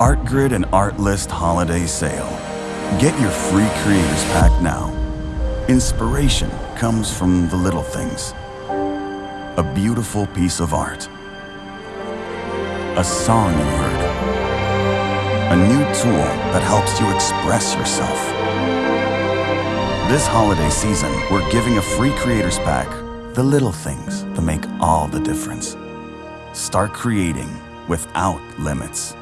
ArtGrid and Artlist Holiday Sale. Get your free creators pack now. Inspiration comes from the little things. A beautiful piece of art. A song you heard. A new tool that helps you express yourself. This holiday season, we're giving a free creators pack. The little things that make all the difference. Start creating without limits.